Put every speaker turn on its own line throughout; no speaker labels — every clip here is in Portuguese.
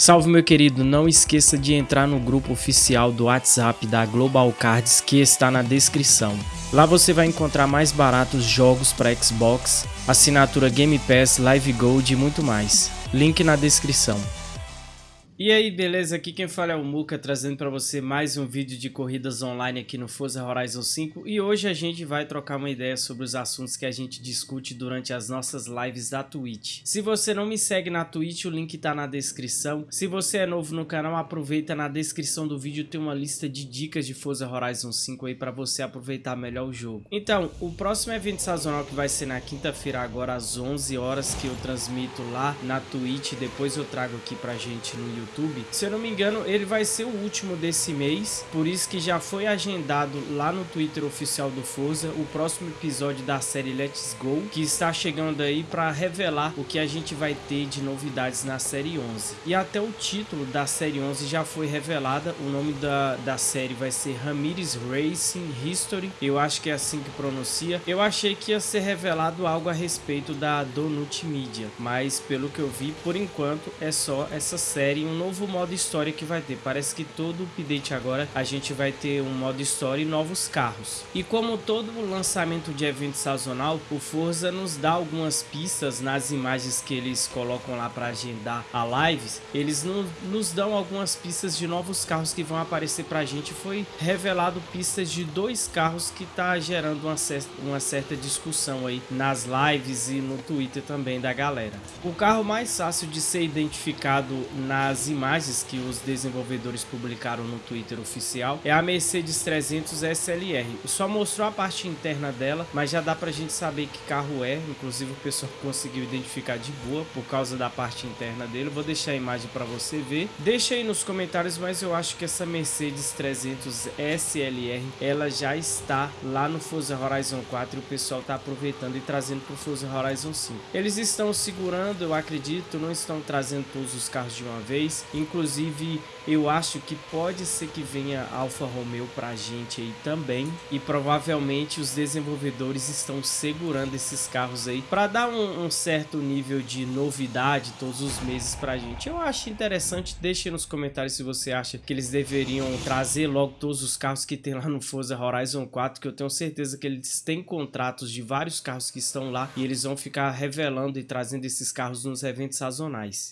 Salve meu querido, não esqueça de entrar no grupo oficial do WhatsApp da Global Cards que está na descrição. Lá você vai encontrar mais baratos jogos para Xbox, assinatura Game Pass, Live Gold e muito mais. Link na descrição. E aí, beleza? Aqui quem fala é o Muka, trazendo para você mais um vídeo de corridas online aqui no Forza Horizon 5 e hoje a gente vai trocar uma ideia sobre os assuntos que a gente discute durante as nossas lives da Twitch. Se você não me segue na Twitch, o link tá na descrição. Se você é novo no canal, aproveita na descrição do vídeo, tem uma lista de dicas de Forza Horizon 5 aí para você aproveitar melhor o jogo. Então, o próximo evento sazonal que vai ser na quinta-feira agora às 11 horas que eu transmito lá na Twitch, depois eu trago aqui pra gente no YouTube YouTube. Se eu não me engano, ele vai ser o último desse mês, por isso que já foi agendado lá no Twitter oficial do Forza o próximo episódio da série Let's Go, que está chegando aí para revelar o que a gente vai ter de novidades na série 11. E até o título da série 11 já foi revelada, o nome da, da série vai ser Ramirez Racing History, eu acho que é assim que pronuncia. Eu achei que ia ser revelado algo a respeito da Donut Media, mas pelo que eu vi, por enquanto é só essa série, um novo modo história que vai ter. Parece que todo update agora a gente vai ter um modo história e novos carros. E como todo lançamento de evento sazonal, o Forza nos dá algumas pistas nas imagens que eles colocam lá para agendar a lives. Eles no, nos dão algumas pistas de novos carros que vão aparecer para a gente. Foi revelado pistas de dois carros que tá gerando uma, uma certa discussão aí nas lives e no Twitter também da galera. O carro mais fácil de ser identificado nas imagens que os desenvolvedores publicaram no Twitter oficial é a Mercedes 300 SLR. Só mostrou a parte interna dela, mas já dá pra gente saber que carro é, inclusive o pessoal conseguiu identificar de boa por causa da parte interna dele. vou deixar a imagem para você ver. Deixa aí nos comentários, mas eu acho que essa Mercedes 300 SLR, ela já está lá no Forza Horizon 4 e o pessoal tá aproveitando e trazendo pro Forza Horizon 5. Eles estão segurando, eu acredito, não estão trazendo todos os carros de uma vez, Inclusive, eu acho que pode ser que venha Alfa Romeo pra gente aí também. E provavelmente os desenvolvedores estão segurando esses carros aí para dar um, um, certo nível de novidade todos os meses pra gente. Eu acho interessante, deixe nos comentários se você acha que eles deveriam trazer logo todos os carros que tem lá no Forza Horizon 4, que eu tenho certeza que eles têm contratos de vários carros que estão lá e eles vão ficar revelando e trazendo esses carros nos eventos sazonais.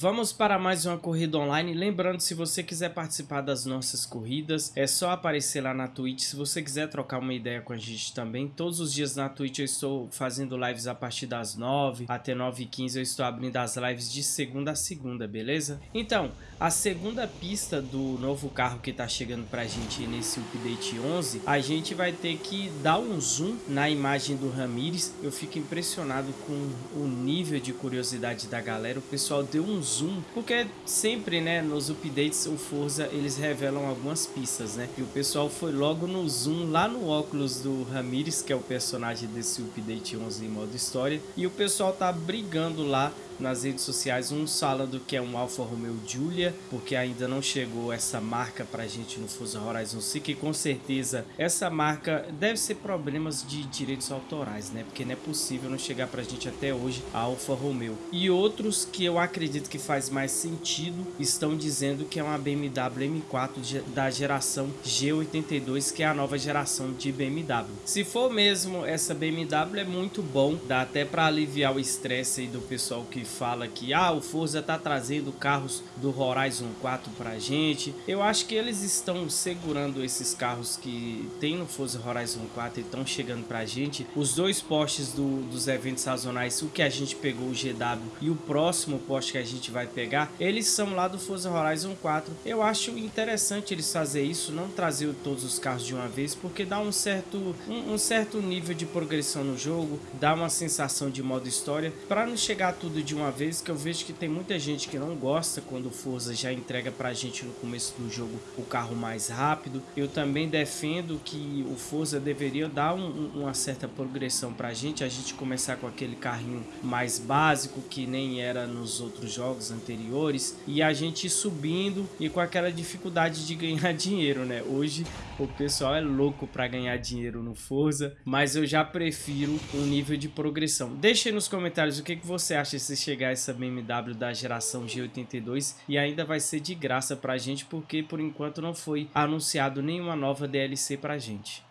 Vamos para mais uma corrida online. Lembrando, se você quiser participar das nossas corridas, é só aparecer lá na Twitch. Se você quiser trocar uma ideia com a gente também, todos os dias na Twitch eu estou fazendo lives a partir das 9 até 9 e 15 eu estou abrindo as lives de segunda a segunda, beleza? Então, a segunda pista do novo carro que está chegando para a gente nesse update 11, a gente vai ter que dar um zoom na imagem do Ramires. Eu fico impressionado com o nível de curiosidade da galera. O pessoal deu um zoom, porque sempre, né, nos updates o Forza eles revelam algumas pistas, né? E o pessoal foi logo no zoom lá no óculos do Ramirez, que é o personagem desse update 11 em modo história, e o pessoal tá brigando lá nas redes sociais, uns falando que é um Alfa Romeo Giulia, porque ainda não chegou essa marca pra gente no Forza Horizon 5 e com certeza essa marca deve ser problemas de direitos autorais, né? Porque não é possível não chegar pra gente até hoje a Alfa Romeo. E outros que eu acredito que faz mais sentido estão dizendo que é uma BMW M4 da geração G82, que é a nova geração de BMW. Se for mesmo essa BMW é muito bom, dá até para aliviar o estresse do pessoal que fala que ah, o Forza tá trazendo carros do Horizon 4 pra gente. Eu acho que eles estão segurando esses carros que tem no Forza Horizon 4 e estão chegando pra gente. Os dois postes do, dos eventos sazonais, o que a gente pegou o GW e o próximo poste que a gente vai pegar, eles são lá do Forza Horizon 4. Eu acho interessante eles fazer isso, não trazer todos os carros de uma vez, porque dá um certo, um, um certo nível de progressão no jogo, dá uma sensação de modo história, para não chegar tudo de uma vez, que eu vejo que tem muita gente que não gosta quando o Forza já entrega pra gente no começo do jogo o carro mais rápido. Eu também defendo que o Forza deveria dar um, uma certa progressão pra gente, a gente começar com aquele carrinho mais básico, que nem era nos outros jogos anteriores e a gente subindo e com aquela dificuldade de ganhar dinheiro, né? Hoje o pessoal é louco para ganhar dinheiro no Forza, mas eu já prefiro um nível de progressão. Deixe nos comentários o que, que você acha desse chegar essa BMW da geração G82 e ainda vai ser de graça pra gente porque por enquanto não foi anunciado nenhuma nova DLC pra gente.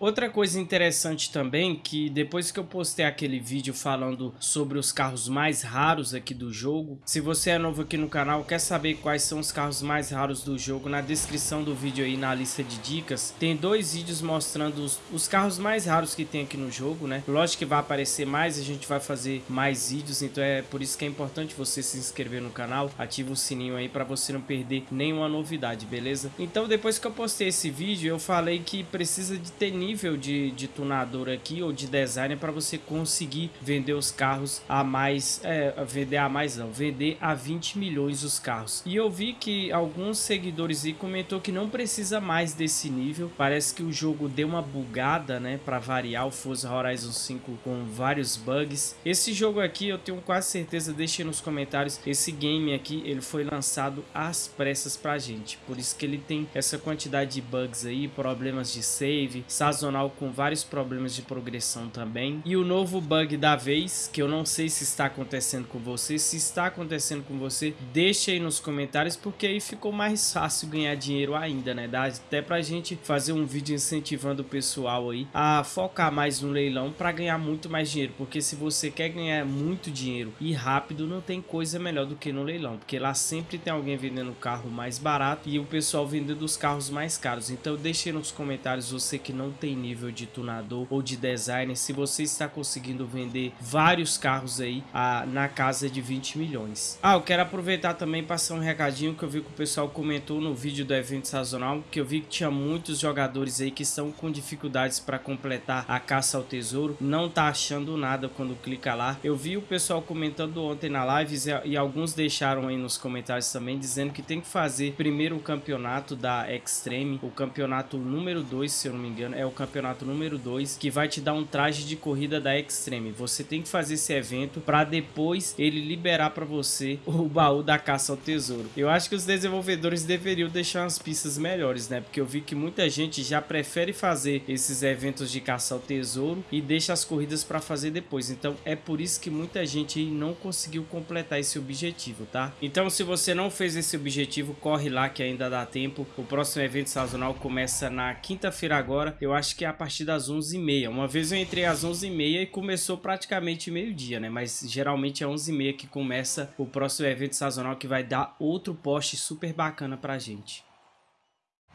Outra coisa interessante também, que depois que eu postei aquele vídeo falando sobre os carros mais raros aqui do jogo, se você é novo aqui no canal, quer saber quais são os carros mais raros do jogo, na descrição do vídeo aí, na lista de dicas, tem dois vídeos mostrando os, os carros mais raros que tem aqui no jogo, né? Lógico que vai aparecer mais, a gente vai fazer mais vídeos, então é por isso que é importante você se inscrever no canal, ativa o sininho aí para você não perder nenhuma novidade, beleza? Então depois que eu postei esse vídeo, eu falei que precisa de ter nível de, de tunador aqui ou de designer para você conseguir vender os carros a mais, é, vender a mais não, vender a 20 milhões os carros. E eu vi que alguns seguidores aí comentou que não precisa mais desse nível, parece que o jogo deu uma bugada, né, para variar o Forza Horizon 5 com vários bugs. Esse jogo aqui eu tenho quase certeza, deixe nos comentários, esse game aqui ele foi lançado às pressas pra gente, por isso que ele tem essa quantidade de bugs aí, problemas de save, sazonal com vários problemas de progressão também. E o novo bug da vez, que eu não sei se está acontecendo com você, se está acontecendo com você, deixa aí nos comentários, porque aí ficou mais fácil ganhar dinheiro ainda, né? Dá até pra gente fazer um vídeo incentivando o pessoal aí a focar mais no leilão para ganhar muito mais dinheiro, porque se você quer ganhar muito dinheiro e rápido, não tem coisa melhor do que no leilão, porque lá sempre tem alguém vendendo carro mais barato e o pessoal vendendo os carros mais caros. Então deixe nos comentários você que não tem nível de tunador ou de designer, se você está conseguindo vender vários carros aí a, na casa de 20 milhões. Ah, eu quero aproveitar também passar um recadinho que eu vi que o pessoal comentou no vídeo do evento sazonal, que eu vi que tinha muitos jogadores aí que estão com dificuldades para completar a caça ao tesouro, não tá achando nada quando clica lá. Eu vi o pessoal comentando ontem na live e, e alguns deixaram aí nos comentários também dizendo que tem que fazer primeiro o campeonato da Extreme, o campeonato número 2, se eu não me engano, é o campeonato número 2, que vai te dar um traje de corrida da Extreme. Você tem que fazer esse evento para depois ele liberar para você o baú da caça ao tesouro. Eu acho que os desenvolvedores deveriam deixar umas pistas melhores, né? Porque eu vi que muita gente já prefere fazer esses eventos de caça ao tesouro e deixa as corridas para fazer depois. Então é por isso que muita gente não conseguiu completar esse objetivo, tá? Então se você não fez esse objetivo, corre lá que ainda dá tempo. O próximo evento sazonal começa na quinta-feira agora. Eu que é a partir das 11h30. Uma vez eu entrei às 11h30 e começou praticamente meio-dia, né? Mas geralmente é 11h30 que começa o próximo evento sazonal que vai dar outro poste super bacana pra gente.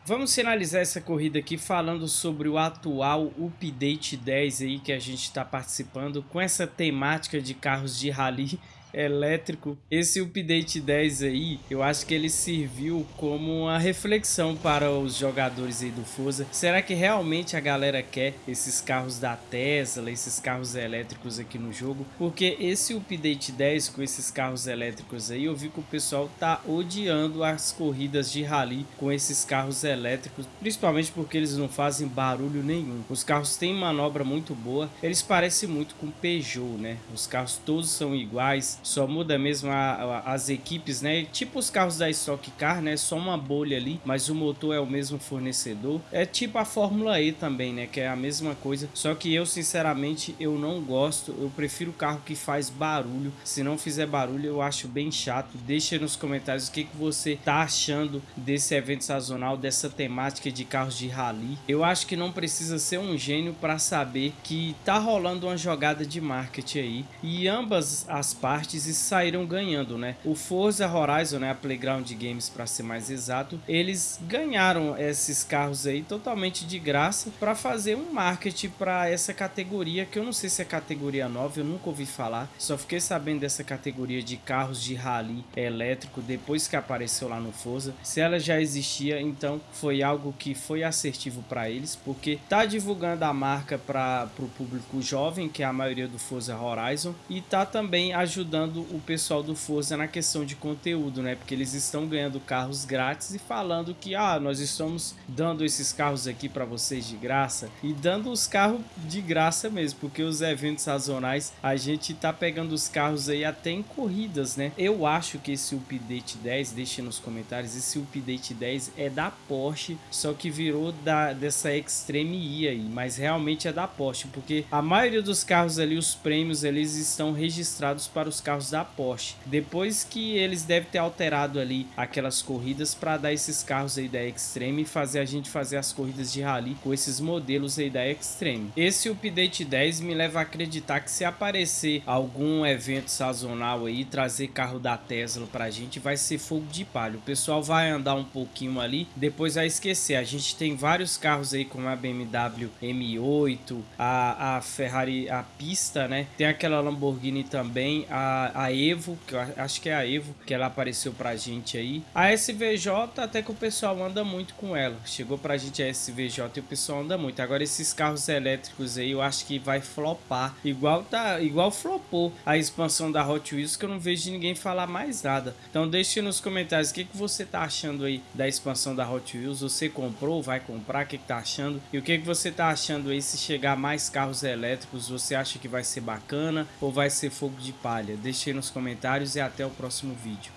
Vamos finalizar essa corrida aqui falando sobre o atual Update 10 aí que a gente está participando com essa temática de carros de rally elétrico. Esse update 10 aí, eu acho que ele serviu como uma reflexão para os jogadores aí do Forza. Será que realmente a galera quer esses carros da Tesla, esses carros elétricos aqui no jogo? Porque esse update 10 com esses carros elétricos aí, eu vi que o pessoal tá odiando as corridas de rally com esses carros elétricos, principalmente porque eles não fazem barulho nenhum. Os carros têm manobra muito boa, eles parecem muito com Peugeot, né? Os carros todos são iguais, só muda mesmo a, a, as equipes, né? Tipo os carros da Stock Car, né? Só uma bolha ali, mas o motor é o mesmo fornecedor. É tipo a Fórmula E também, né? Que é a mesma coisa. Só que eu, sinceramente, eu não gosto. Eu prefiro carro que faz barulho. Se não fizer barulho, eu acho bem chato. Deixa nos comentários o que, que você tá achando desse evento sazonal, dessa temática de carros de rally. Eu acho que não precisa ser um gênio para saber que tá rolando uma jogada de marketing aí. E ambas as partes e saíram ganhando, né? O Forza Horizon, né, a Playground Games para ser mais exato, eles ganharam esses carros aí totalmente de graça para fazer um marketing para essa categoria que eu não sei se é categoria nova, eu nunca ouvi falar. Só fiquei sabendo dessa categoria de carros de rally elétrico depois que apareceu lá no Forza. Se ela já existia, então foi algo que foi assertivo para eles, porque tá divulgando a marca para o público jovem, que é a maioria do Forza Horizon, e tá também ajudando ajudando o pessoal do Forza na questão de conteúdo, né? Porque eles estão ganhando carros grátis e falando que ah, nós estamos dando esses carros aqui para vocês de graça e dando os carros de graça mesmo, porque os eventos sazonais a gente tá pegando os carros aí até em corridas, né? Eu acho que esse update 10, deixe nos comentários, esse update 10 é da Porsche, só que virou da dessa Extreme E aí, mas realmente é da Porsche, porque a maioria dos carros ali, os prêmios eles estão registrados para os carros da Porsche. Depois que eles devem ter alterado ali aquelas corridas para dar esses carros aí da Extreme e fazer a gente fazer as corridas de rally com esses modelos aí da Extreme. Esse update 10 me leva a acreditar que se aparecer algum evento sazonal aí, trazer carro da Tesla pra gente, vai ser fogo de palha. O pessoal vai andar um pouquinho ali, depois vai esquecer. A gente tem vários carros aí como a BMW M8, a, a Ferrari, a pista, né? Tem aquela Lamborghini também, a, a Evo, que eu acho que é a Evo, que ela apareceu pra gente aí. A SVJ, até que o pessoal anda muito com ela. Chegou pra gente a SVJ e o pessoal anda muito. Agora esses carros elétricos aí, eu acho que vai flopar. Igual tá, igual flopou a expansão da Hot Wheels, que eu não vejo ninguém falar mais nada. Então deixe nos comentários o que, que você tá achando aí da expansão da Hot Wheels. Você comprou, vai comprar, o que, que tá achando? E o que, que você tá achando aí se chegar mais carros elétricos? Você acha que vai ser bacana ou vai ser fogo de palha? Deixe nos comentários e até o próximo vídeo.